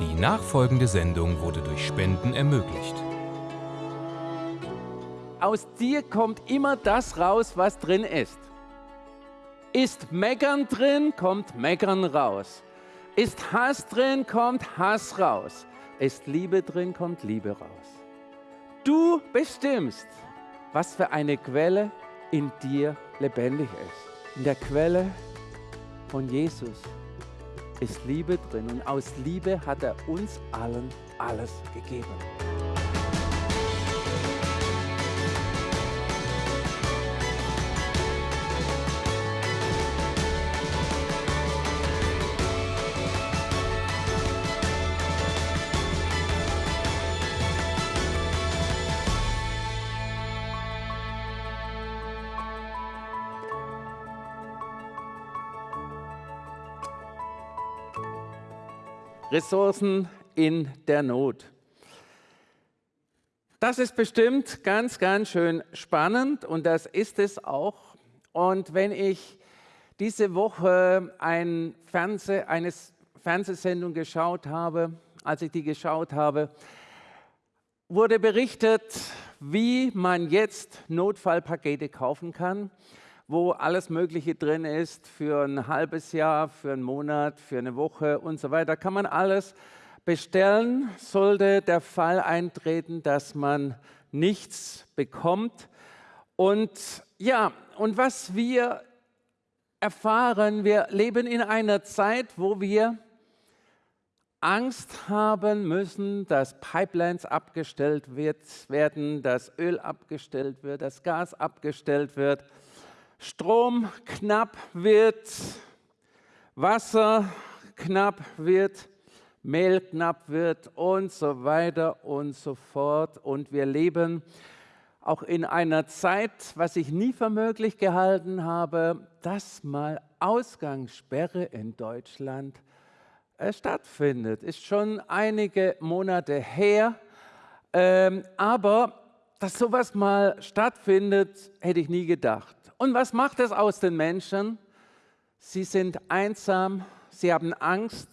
Die nachfolgende Sendung wurde durch Spenden ermöglicht. Aus dir kommt immer das raus, was drin ist. Ist Meckern drin, kommt Meckern raus. Ist Hass drin, kommt Hass raus. Ist Liebe drin, kommt Liebe raus. Du bestimmst, was für eine Quelle in dir lebendig ist. In der Quelle von Jesus ist Liebe drin und aus Liebe hat er uns allen alles gegeben. Ressourcen in der Not. Das ist bestimmt ganz, ganz schön spannend und das ist es auch. Und wenn ich diese Woche ein Fernseh, eine Fernsehsendung geschaut habe, als ich die geschaut habe, wurde berichtet, wie man jetzt Notfallpakete kaufen kann wo alles Mögliche drin ist für ein halbes Jahr, für einen Monat, für eine Woche und so weiter. Kann man alles bestellen, sollte der Fall eintreten, dass man nichts bekommt. Und ja, und was wir erfahren, wir leben in einer Zeit, wo wir Angst haben müssen, dass Pipelines abgestellt wird, werden, dass Öl abgestellt wird, dass Gas abgestellt wird. Strom knapp wird, Wasser knapp wird, Mehl knapp wird und so weiter und so fort. Und wir leben auch in einer Zeit, was ich nie für möglich gehalten habe, dass mal Ausgangssperre in Deutschland äh, stattfindet. Ist schon einige Monate her, ähm, aber dass sowas mal stattfindet, hätte ich nie gedacht. Und was macht es aus den Menschen? Sie sind einsam, sie haben Angst.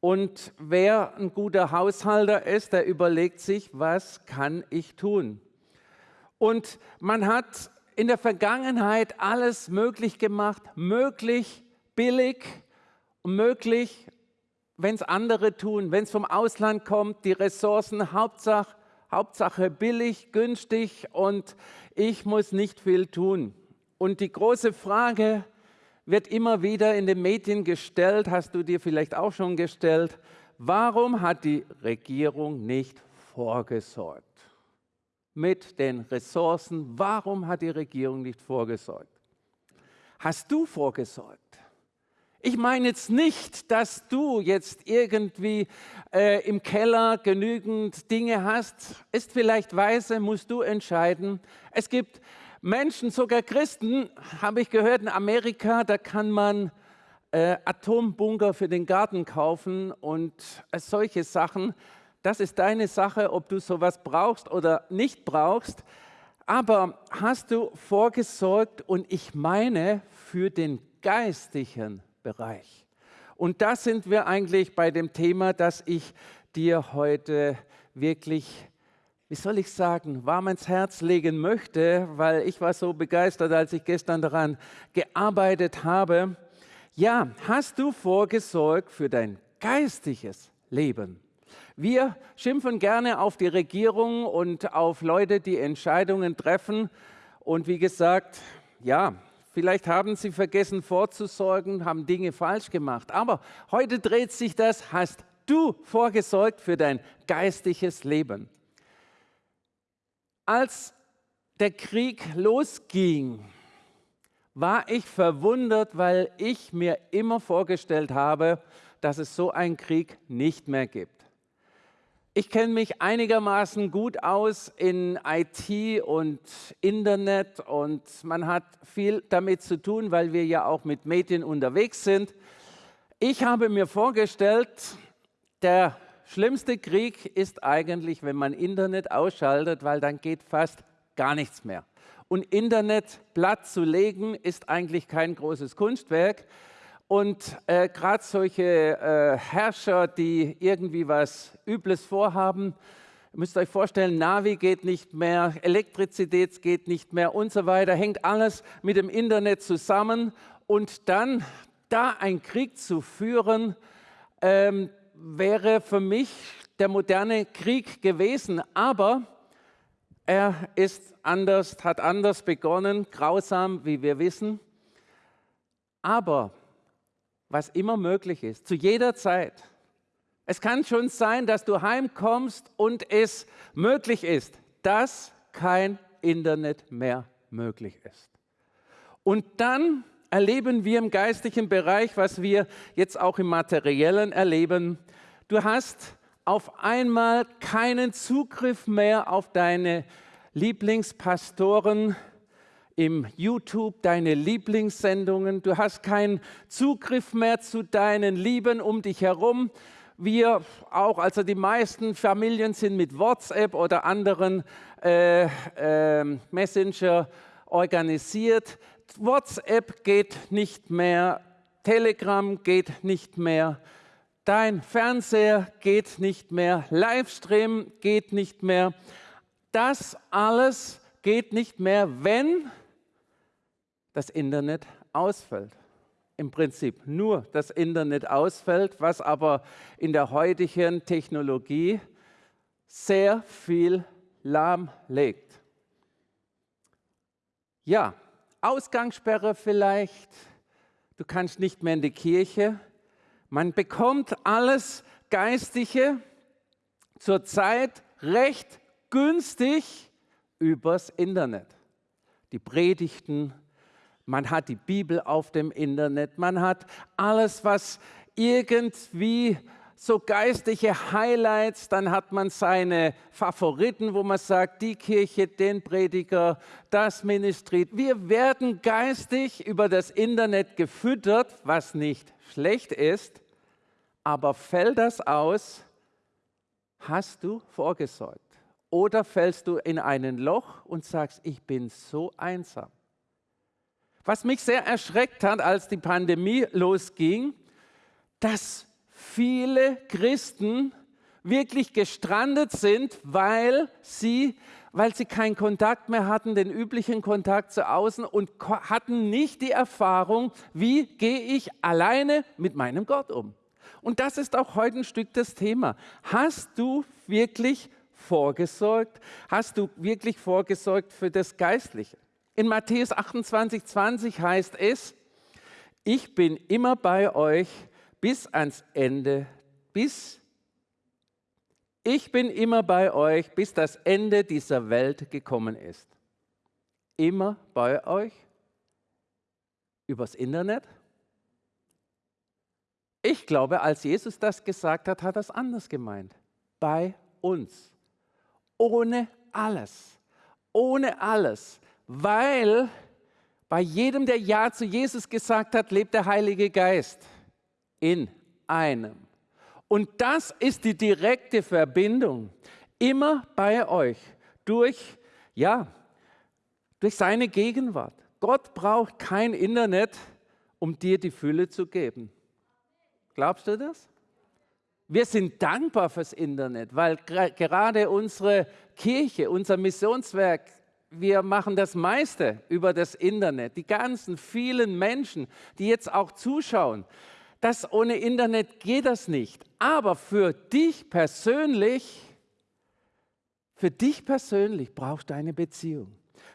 Und wer ein guter Haushalter ist, der überlegt sich, was kann ich tun? Und man hat in der Vergangenheit alles möglich gemacht, möglich, billig, möglich, wenn es andere tun, wenn es vom Ausland kommt, die Ressourcen, Hauptsache, Hauptsache billig, günstig und ich muss nicht viel tun. Und die große Frage wird immer wieder in den Medien gestellt, hast du dir vielleicht auch schon gestellt, warum hat die Regierung nicht vorgesorgt? Mit den Ressourcen, warum hat die Regierung nicht vorgesorgt? Hast du vorgesorgt? Ich meine jetzt nicht, dass du jetzt irgendwie äh, im Keller genügend Dinge hast. Ist vielleicht weise, musst du entscheiden. Es gibt Menschen, sogar Christen, habe ich gehört, in Amerika, da kann man äh, Atombunker für den Garten kaufen und äh, solche Sachen. Das ist deine Sache, ob du sowas brauchst oder nicht brauchst. Aber hast du vorgesorgt und ich meine für den geistlichen Bereich. Und da sind wir eigentlich bei dem Thema, das ich dir heute wirklich wie soll ich sagen, warm ins Herz legen möchte, weil ich war so begeistert, als ich gestern daran gearbeitet habe. Ja, hast du vorgesorgt für dein geistiges Leben? Wir schimpfen gerne auf die Regierung und auf Leute, die Entscheidungen treffen. Und wie gesagt, ja, vielleicht haben sie vergessen vorzusorgen, haben Dinge falsch gemacht. Aber heute dreht sich das, hast du vorgesorgt für dein geistiges Leben. Als der Krieg losging, war ich verwundert, weil ich mir immer vorgestellt habe, dass es so einen Krieg nicht mehr gibt. Ich kenne mich einigermaßen gut aus in IT und Internet und man hat viel damit zu tun, weil wir ja auch mit Medien unterwegs sind. Ich habe mir vorgestellt, der schlimmste Krieg ist eigentlich, wenn man Internet ausschaltet, weil dann geht fast gar nichts mehr. Und Internet platt zu legen ist eigentlich kein großes Kunstwerk. Und äh, gerade solche äh, Herrscher, die irgendwie was Übles vorhaben, müsst euch vorstellen, Navi geht nicht mehr, Elektrizität geht nicht mehr und so weiter, hängt alles mit dem Internet zusammen. Und dann da einen Krieg zu führen, ähm, wäre für mich der moderne Krieg gewesen. Aber er ist anders, hat anders begonnen, grausam, wie wir wissen. Aber was immer möglich ist, zu jeder Zeit, es kann schon sein, dass du heimkommst und es möglich ist, dass kein Internet mehr möglich ist. Und dann erleben wir im geistlichen Bereich, was wir jetzt auch im materiellen erleben. Du hast auf einmal keinen Zugriff mehr auf deine Lieblingspastoren im YouTube, deine Lieblingssendungen. Du hast keinen Zugriff mehr zu deinen Lieben um dich herum wir auch, also die meisten Familien sind mit WhatsApp oder anderen äh, äh, Messenger organisiert. WhatsApp geht nicht mehr, Telegram geht nicht mehr, dein Fernseher geht nicht mehr, Livestream geht nicht mehr. Das alles geht nicht mehr, wenn das Internet ausfällt im Prinzip nur das Internet ausfällt, was aber in der heutigen Technologie sehr viel lahmlegt. Ja, Ausgangssperre vielleicht, du kannst nicht mehr in die Kirche. Man bekommt alles Geistige zurzeit recht günstig übers Internet. Die Predigten, man hat die Bibel auf dem Internet, man hat alles, was irgendwie so geistliche Highlights, dann hat man seine Favoriten, wo man sagt, die Kirche, den Prediger, das Ministry. Wir werden geistig über das Internet gefüttert, was nicht schlecht ist, aber fällt das aus, hast du vorgesorgt? Oder fällst du in ein Loch und sagst, ich bin so einsam? Was mich sehr erschreckt hat, als die Pandemie losging, dass viele Christen wirklich gestrandet sind, weil sie, weil sie keinen Kontakt mehr hatten, den üblichen Kontakt zu außen und hatten nicht die Erfahrung, wie gehe ich alleine mit meinem Gott um. Und das ist auch heute ein Stück das Thema. Hast du wirklich vorgesorgt? Hast du wirklich vorgesorgt für das Geistliche? In Matthäus 28, 20 heißt es, ich bin immer bei euch bis ans Ende, bis ich bin immer bei euch, bis das Ende dieser Welt gekommen ist. Immer bei euch? Übers Internet? Ich glaube, als Jesus das gesagt hat, hat er es anders gemeint. Bei uns. Ohne alles. Ohne alles weil bei jedem, der Ja zu Jesus gesagt hat, lebt der Heilige Geist in einem. Und das ist die direkte Verbindung. Immer bei euch. Durch, ja, durch seine Gegenwart. Gott braucht kein Internet, um dir die Fülle zu geben. Glaubst du das? Wir sind dankbar fürs Internet, weil gerade unsere Kirche, unser Missionswerk wir machen das meiste über das Internet. Die ganzen vielen Menschen, die jetzt auch zuschauen, das ohne Internet geht das nicht. Aber für dich persönlich, für dich persönlich brauchst du eine Beziehung.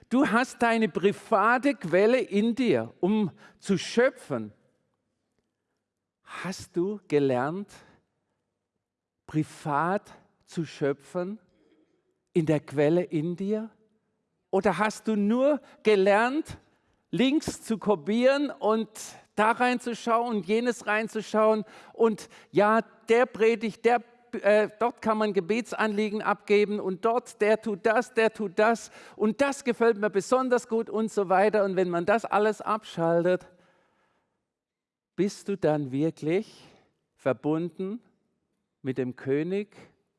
Du hast deine private Quelle in dir, um zu schöpfen. Hast du gelernt, privat zu schöpfen in der Quelle in dir? Oder hast du nur gelernt, Links zu kopieren und da reinzuschauen und jenes reinzuschauen und ja, der predigt, der, äh, dort kann man Gebetsanliegen abgeben und dort, der tut das, der tut das und das gefällt mir besonders gut und so weiter. Und wenn man das alles abschaltet, bist du dann wirklich verbunden mit dem König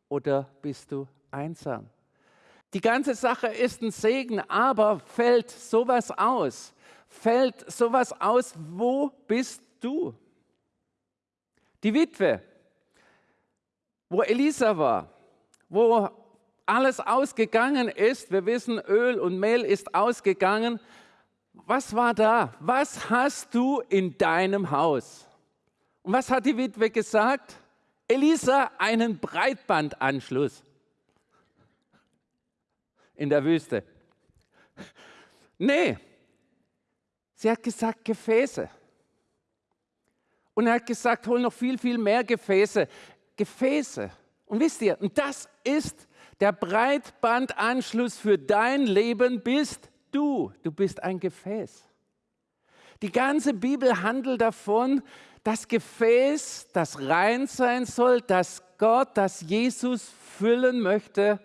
oder bist du einsam? Die ganze Sache ist ein Segen, aber fällt sowas aus? Fällt sowas aus, wo bist du. Die Witwe, wo Elisa war, wo alles ausgegangen ist, wir wissen, Öl und Mehl ist ausgegangen. Was war da? Was hast du in deinem Haus? Und was hat die Witwe gesagt? Elisa, einen Breitbandanschluss in der Wüste. Nee, sie hat gesagt Gefäße. Und er hat gesagt, hol noch viel, viel mehr Gefäße. Gefäße. Und wisst ihr, das ist der Breitbandanschluss für dein Leben bist du. Du bist ein Gefäß. Die ganze Bibel handelt davon, das Gefäß, das rein sein soll, das Gott, das Jesus füllen möchte,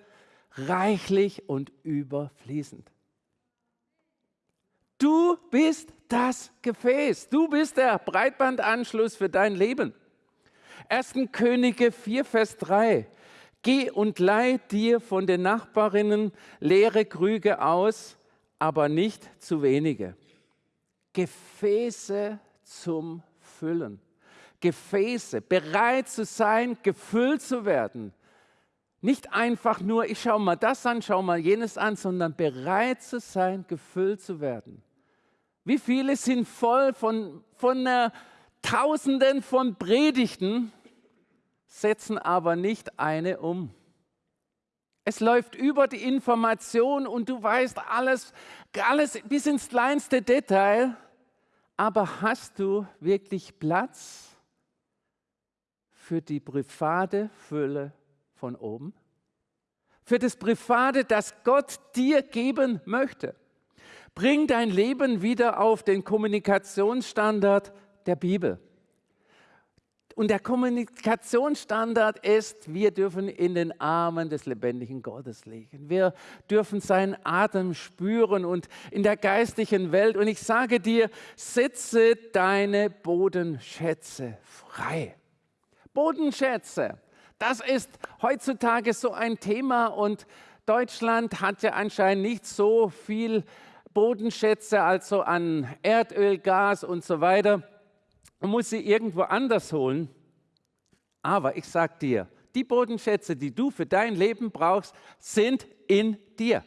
reichlich und überfließend. Du bist das Gefäß. Du bist der Breitbandanschluss für dein Leben. 1. Könige 4, Vers 3. Geh und leih dir von den Nachbarinnen leere Krüge aus, aber nicht zu wenige. Gefäße zum Füllen. Gefäße, bereit zu sein, gefüllt zu werden. Nicht einfach nur, ich schaue mal das an, schaue mal jenes an, sondern bereit zu sein, gefüllt zu werden. Wie viele sind voll von, von äh, Tausenden von Predigten, setzen aber nicht eine um. Es läuft über die Information und du weißt alles, alles bis ins kleinste Detail, aber hast du wirklich Platz für die private Fülle von oben? Für das Private, das Gott dir geben möchte? Bring dein Leben wieder auf den Kommunikationsstandard der Bibel. Und der Kommunikationsstandard ist, wir dürfen in den Armen des lebendigen Gottes liegen. Wir dürfen seinen Atem spüren und in der geistlichen Welt. Und ich sage dir, setze deine Bodenschätze frei. Bodenschätze, das ist heutzutage so ein Thema und Deutschland hat ja anscheinend nicht so viel Bodenschätze, also an Erdöl, Gas und so weiter, und muss sie irgendwo anders holen. Aber ich sage dir, die Bodenschätze, die du für dein Leben brauchst, sind in dir.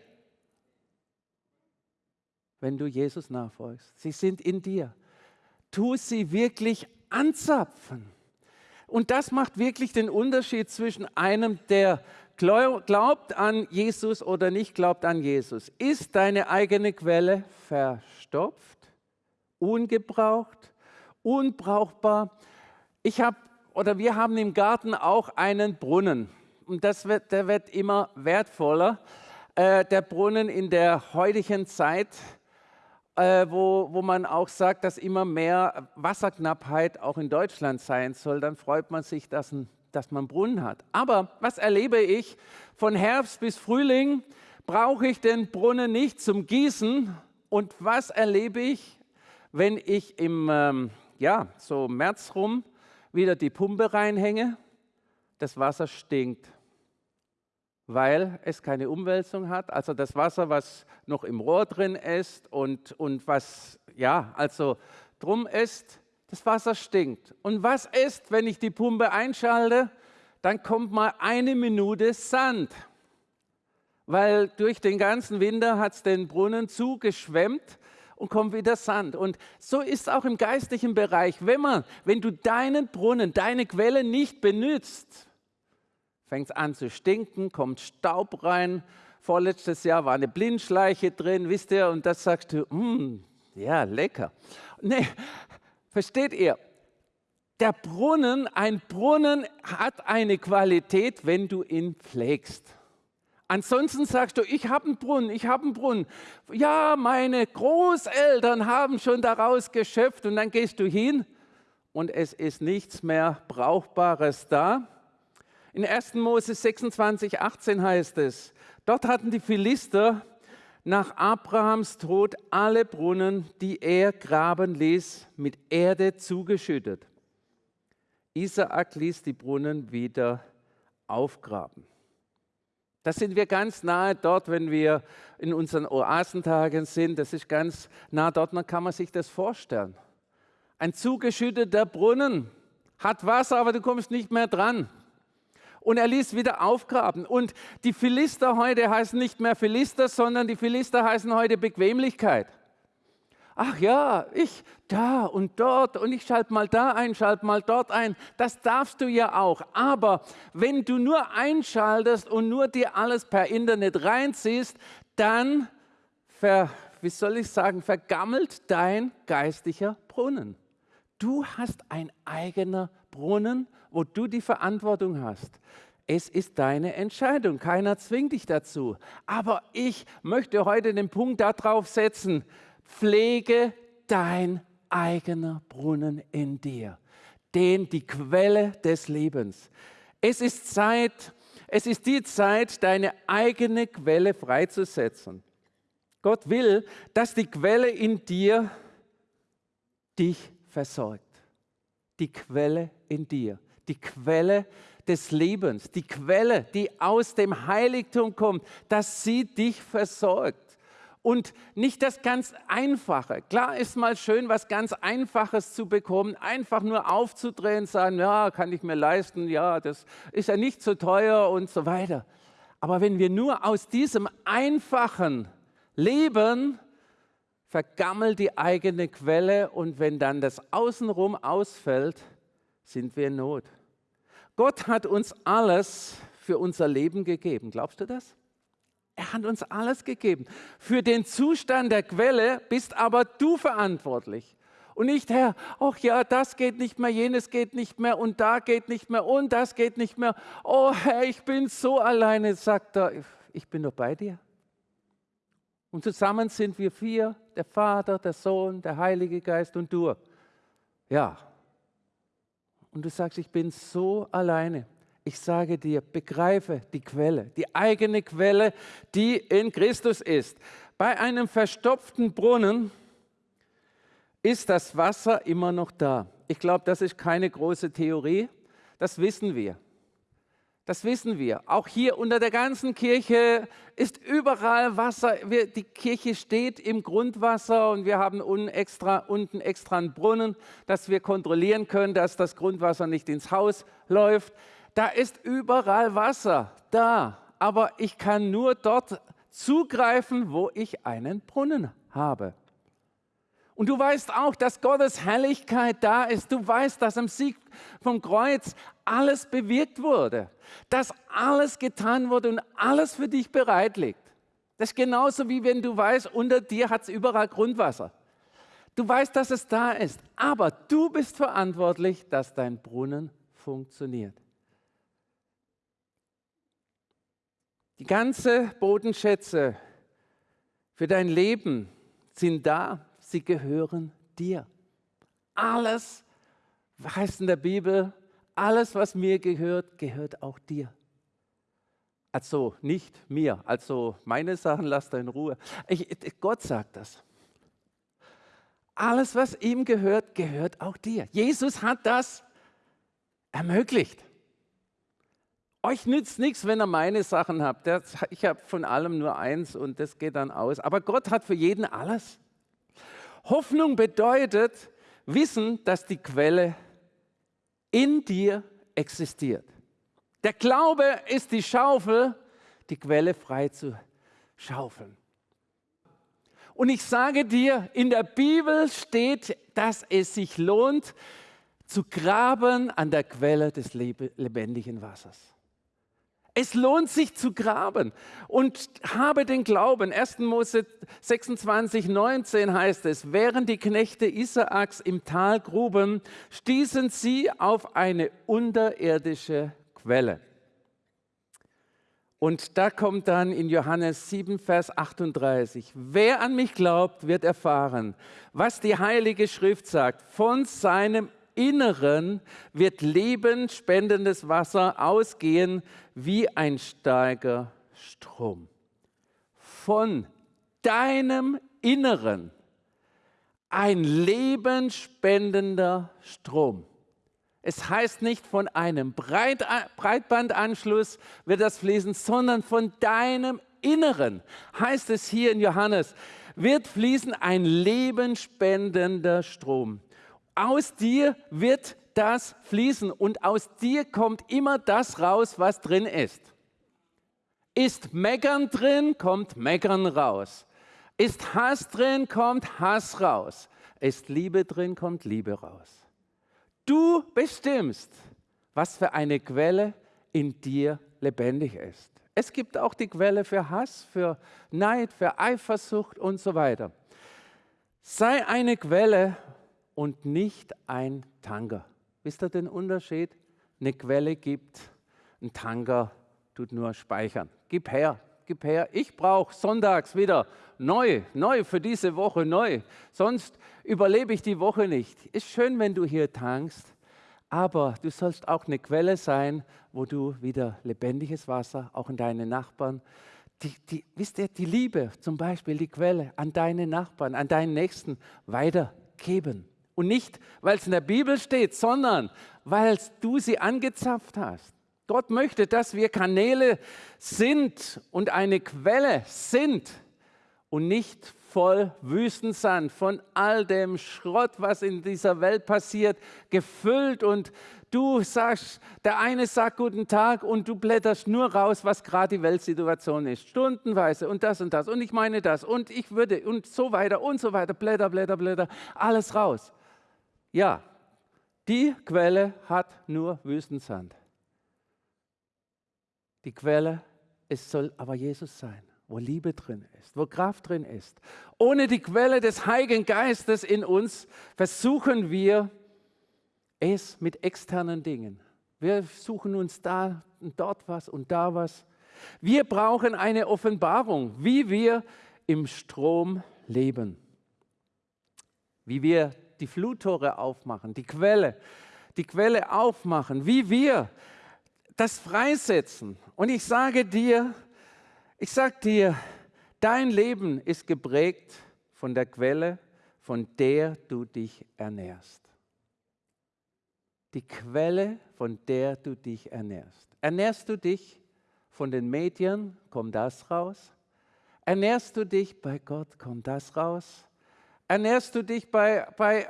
Wenn du Jesus nachfolgst, sie sind in dir. Tu sie wirklich anzapfen. Und das macht wirklich den Unterschied zwischen einem, der glaubt an Jesus oder nicht glaubt an Jesus. Ist deine eigene Quelle verstopft, ungebraucht, unbrauchbar? Ich habe oder wir haben im Garten auch einen Brunnen und das wird, der wird immer wertvoller. Äh, der Brunnen in der heutigen Zeit, äh, wo, wo man auch sagt, dass immer mehr Wasserknappheit auch in Deutschland sein soll, dann freut man sich, dass ein dass man Brunnen hat. Aber was erlebe ich? Von Herbst bis Frühling brauche ich den Brunnen nicht zum Gießen. Und was erlebe ich, wenn ich im ähm, ja, so März rum wieder die Pumpe reinhänge? Das Wasser stinkt, weil es keine Umwälzung hat. Also das Wasser, was noch im Rohr drin ist und, und was ja, also drum ist, das Wasser stinkt. Und was ist, wenn ich die Pumpe einschalte? Dann kommt mal eine Minute Sand, weil durch den ganzen Winter hat es den Brunnen zugeschwemmt und kommt wieder Sand. Und so ist es auch im geistlichen Bereich. Wenn, man, wenn du deinen Brunnen, deine Quelle nicht benutzt, fängt es an zu stinken, kommt Staub rein. Vorletztes Jahr war eine Blindschleiche drin, wisst ihr, und das sagst du, mm, ja, lecker. Nee, Versteht ihr? Der Brunnen, ein Brunnen hat eine Qualität, wenn du ihn pflegst. Ansonsten sagst du, ich habe einen Brunnen, ich habe einen Brunnen. Ja, meine Großeltern haben schon daraus geschöpft und dann gehst du hin und es ist nichts mehr Brauchbares da. In 1. Mose 26, 18 heißt es, dort hatten die Philister nach Abrahams Tod alle Brunnen, die er graben ließ, mit Erde zugeschüttet. Isaak ließ die Brunnen wieder aufgraben. Da sind wir ganz nahe dort, wenn wir in unseren Oasentagen sind. Das ist ganz nah dort, dann kann man sich das vorstellen. Ein zugeschütteter Brunnen hat Wasser, aber du kommst nicht mehr dran. Und er ließ wieder aufgraben. Und die Philister heute heißen nicht mehr Philister, sondern die Philister heißen heute Bequemlichkeit. Ach ja, ich da und dort und ich schalte mal da ein, schalte mal dort ein. Das darfst du ja auch. Aber wenn du nur einschaltest und nur dir alles per Internet reinziehst, dann, ver, wie soll ich sagen, vergammelt dein geistlicher Brunnen. Du hast ein eigener Brunnen, wo du die Verantwortung hast. Es ist deine Entscheidung. Keiner zwingt dich dazu. Aber ich möchte heute den Punkt darauf setzen, pflege dein eigener Brunnen in dir, den die Quelle des Lebens. Es ist Zeit, es ist die Zeit, deine eigene Quelle freizusetzen. Gott will, dass die Quelle in dir dich versorgt. Die Quelle in dir, die Quelle des Lebens, die Quelle, die aus dem Heiligtum kommt, dass sie dich versorgt. Und nicht das ganz Einfache. Klar ist mal schön, was ganz Einfaches zu bekommen, einfach nur aufzudrehen, sagen, ja, kann ich mir leisten, ja, das ist ja nicht so teuer und so weiter. Aber wenn wir nur aus diesem Einfachen leben, vergammelt die eigene Quelle und wenn dann das Außenrum ausfällt, sind wir in Not. Gott hat uns alles für unser Leben gegeben. Glaubst du das? Er hat uns alles gegeben. Für den Zustand der Quelle bist aber du verantwortlich. Und nicht, Herr, ach ja, das geht nicht mehr, jenes geht nicht mehr und da geht nicht mehr und das geht nicht mehr. Oh Herr, ich bin so alleine, sagt er, ich bin doch bei dir. Und zusammen sind wir vier, der Vater, der Sohn, der Heilige Geist und du. Ja. Und du sagst, ich bin so alleine. Ich sage dir, begreife die Quelle, die eigene Quelle, die in Christus ist. Bei einem verstopften Brunnen ist das Wasser immer noch da. Ich glaube, das ist keine große Theorie, das wissen wir. Das wissen wir. Auch hier unter der ganzen Kirche ist überall Wasser. Wir, die Kirche steht im Grundwasser und wir haben unten extra, unten extra einen Brunnen, dass wir kontrollieren können, dass das Grundwasser nicht ins Haus läuft. Da ist überall Wasser da, aber ich kann nur dort zugreifen, wo ich einen Brunnen habe. Und du weißt auch, dass Gottes Herrlichkeit da ist. Du weißt, dass am Sieg vom Kreuz alles bewirkt wurde, dass alles getan wurde und alles für dich bereit liegt. Das ist genauso wie wenn du weißt, unter dir hat es überall Grundwasser. Du weißt, dass es da ist, aber du bist verantwortlich, dass dein Brunnen funktioniert. Die ganze Bodenschätze für dein Leben sind da sie gehören dir. Alles, heißt in der Bibel, alles, was mir gehört, gehört auch dir. Also nicht mir, also meine Sachen lasst er in Ruhe. Ich, Gott sagt das. Alles, was ihm gehört, gehört auch dir. Jesus hat das ermöglicht. Euch nützt nichts, wenn ihr meine Sachen habt. Ich habe von allem nur eins und das geht dann aus. Aber Gott hat für jeden alles. Hoffnung bedeutet wissen, dass die Quelle in dir existiert. Der Glaube ist die Schaufel, die Quelle frei zu schaufeln. Und ich sage dir, in der Bibel steht, dass es sich lohnt, zu graben an der Quelle des lebendigen Wassers. Es lohnt sich zu graben und habe den Glauben. 1. Mose 26, 19 heißt es, während die Knechte Isaaks im Tal gruben, stießen sie auf eine unterirdische Quelle. Und da kommt dann in Johannes 7, Vers 38, wer an mich glaubt, wird erfahren, was die Heilige Schrift sagt, von seinem Inneren wird lebensspendendes Wasser ausgehen wie ein starker Strom. Von deinem Inneren ein lebenspendender Strom. Es heißt nicht von einem Breit Breitbandanschluss wird das fließen, sondern von deinem Inneren, heißt es hier in Johannes, wird fließen ein lebenspendender Strom. Aus dir wird das fließen und aus dir kommt immer das raus, was drin ist. Ist Meckern drin, kommt Meckern raus. Ist Hass drin, kommt Hass raus. Ist Liebe drin, kommt Liebe raus. Du bestimmst, was für eine Quelle in dir lebendig ist. Es gibt auch die Quelle für Hass, für Neid, für Eifersucht und so weiter. Sei eine Quelle und nicht ein Tanker. Wisst ihr den Unterschied? Eine Quelle gibt, ein Tanker tut nur speichern. Gib her, gib her. Ich brauche sonntags wieder neu, neu für diese Woche neu. Sonst überlebe ich die Woche nicht. Ist schön, wenn du hier tankst, aber du sollst auch eine Quelle sein, wo du wieder lebendiges Wasser, auch in deine Nachbarn, die, die, wisst ihr, die Liebe zum Beispiel, die Quelle an deine Nachbarn, an deinen Nächsten weitergeben. Und nicht, weil es in der Bibel steht, sondern weil du sie angezapft hast. Gott möchte, dass wir Kanäle sind und eine Quelle sind und nicht voll Wüstensand von all dem Schrott, was in dieser Welt passiert, gefüllt. Und du sagst, der eine sagt guten Tag und du blätterst nur raus, was gerade die Weltsituation ist, stundenweise und das und das. Und ich meine das. Und ich würde und so weiter und so weiter, blätter, blätter, blätter, alles raus. Ja, die Quelle hat nur Wüstensand. Die Quelle, es soll aber Jesus sein, wo Liebe drin ist, wo Kraft drin ist. Ohne die Quelle des Heiligen Geistes in uns versuchen wir es mit externen Dingen. Wir suchen uns da und dort was und da was. Wir brauchen eine Offenbarung, wie wir im Strom leben. Wie wir die Fluttore aufmachen, die Quelle, die Quelle aufmachen, wie wir das freisetzen. Und ich sage dir, ich sage dir, dein Leben ist geprägt von der Quelle, von der du dich ernährst. Die Quelle, von der du dich ernährst. Ernährst du dich von den Medien, kommt das raus. Ernährst du dich bei Gott, kommt das raus. Ernährst du dich bei, bei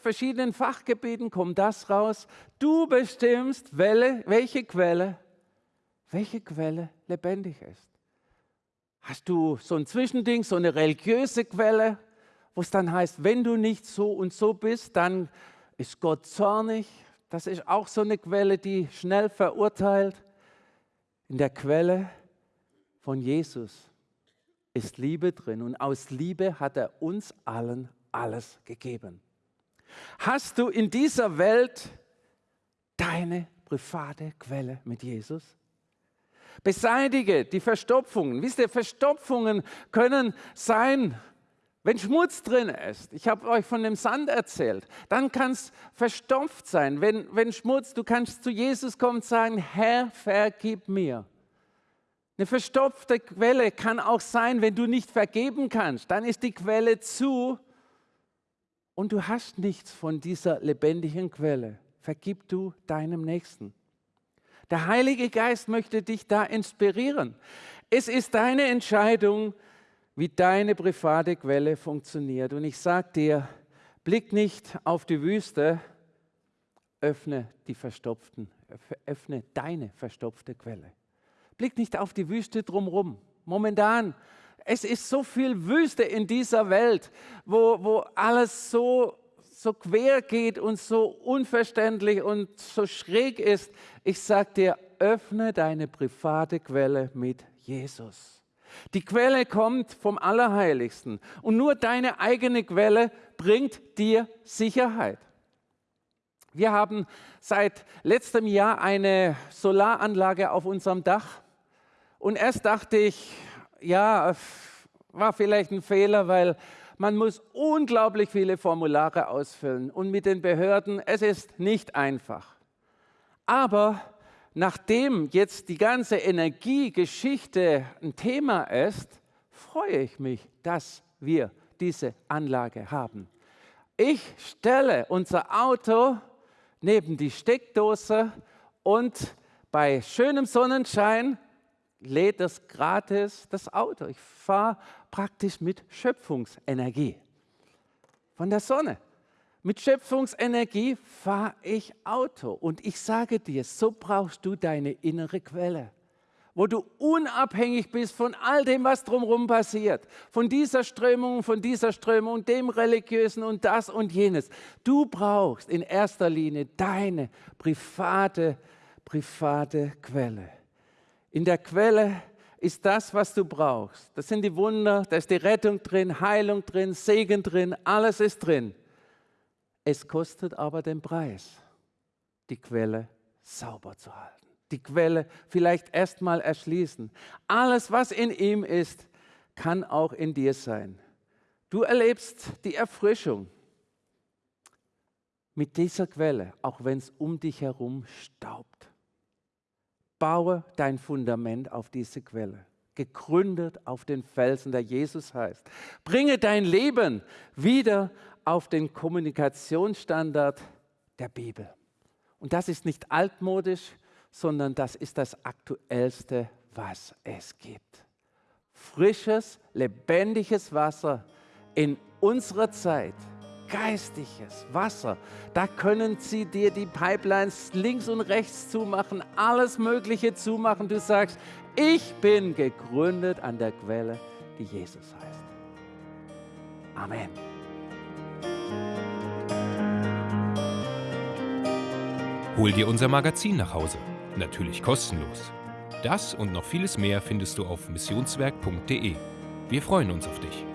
verschiedenen Fachgebieten, kommt das raus. Du bestimmst, welche Quelle, welche Quelle lebendig ist. Hast du so ein Zwischending, so eine religiöse Quelle, wo es dann heißt, wenn du nicht so und so bist, dann ist Gott zornig. Das ist auch so eine Quelle, die schnell verurteilt. In der Quelle von Jesus ist Liebe drin und aus Liebe hat er uns allen alles gegeben. Hast du in dieser Welt deine private Quelle mit Jesus? Beseitige die Verstopfungen. Wisst ihr, Verstopfungen können sein, wenn Schmutz drin ist. Ich habe euch von dem Sand erzählt. Dann kann es verstopft sein. Wenn, wenn Schmutz, du kannst zu Jesus kommen und sagen, Herr, vergib mir. Eine verstopfte Quelle kann auch sein, wenn du nicht vergeben kannst. Dann ist die Quelle zu und du hast nichts von dieser lebendigen Quelle. Vergib du deinem Nächsten. Der Heilige Geist möchte dich da inspirieren. Es ist deine Entscheidung, wie deine private Quelle funktioniert. Und ich sage dir, blick nicht auf die Wüste, öffne die verstopften, öffne deine verstopfte Quelle. Blick nicht auf die Wüste drumherum. Momentan, es ist so viel Wüste in dieser Welt, wo, wo alles so, so quer geht und so unverständlich und so schräg ist. Ich sage dir, öffne deine private Quelle mit Jesus. Die Quelle kommt vom Allerheiligsten und nur deine eigene Quelle bringt dir Sicherheit. Wir haben seit letztem Jahr eine Solaranlage auf unserem Dach und erst dachte ich, ja, war vielleicht ein Fehler, weil man muss unglaublich viele Formulare ausfüllen und mit den Behörden, es ist nicht einfach. Aber nachdem jetzt die ganze Energiegeschichte ein Thema ist, freue ich mich, dass wir diese Anlage haben. Ich stelle unser Auto neben die Steckdose und bei schönem Sonnenschein lädt das gratis das Auto. Ich fahre praktisch mit Schöpfungsenergie von der Sonne. Mit Schöpfungsenergie fahre ich Auto. Und ich sage dir, so brauchst du deine innere Quelle, wo du unabhängig bist von all dem, was drumherum passiert, von dieser Strömung, von dieser Strömung, dem Religiösen und das und jenes. Du brauchst in erster Linie deine private, private Quelle. In der Quelle ist das, was du brauchst. Das sind die Wunder, da ist die Rettung drin, Heilung drin, Segen drin, alles ist drin. Es kostet aber den Preis, die Quelle sauber zu halten. Die Quelle vielleicht erstmal erschließen. Alles, was in ihm ist, kann auch in dir sein. Du erlebst die Erfrischung mit dieser Quelle, auch wenn es um dich herum staubt. Baue dein Fundament auf diese Quelle, gegründet auf den Felsen, der Jesus heißt. Bringe dein Leben wieder auf den Kommunikationsstandard der Bibel. Und das ist nicht altmodisch, sondern das ist das Aktuellste, was es gibt. Frisches, lebendiges Wasser in unserer Zeit, geistiges Wasser. Da können sie dir die Pipelines links und rechts zumachen, alles Mögliche zumachen. Du sagst, ich bin gegründet an der Quelle, die Jesus heißt. Amen. Hol dir unser Magazin nach Hause. Natürlich kostenlos. Das und noch vieles mehr findest du auf missionswerk.de. Wir freuen uns auf dich.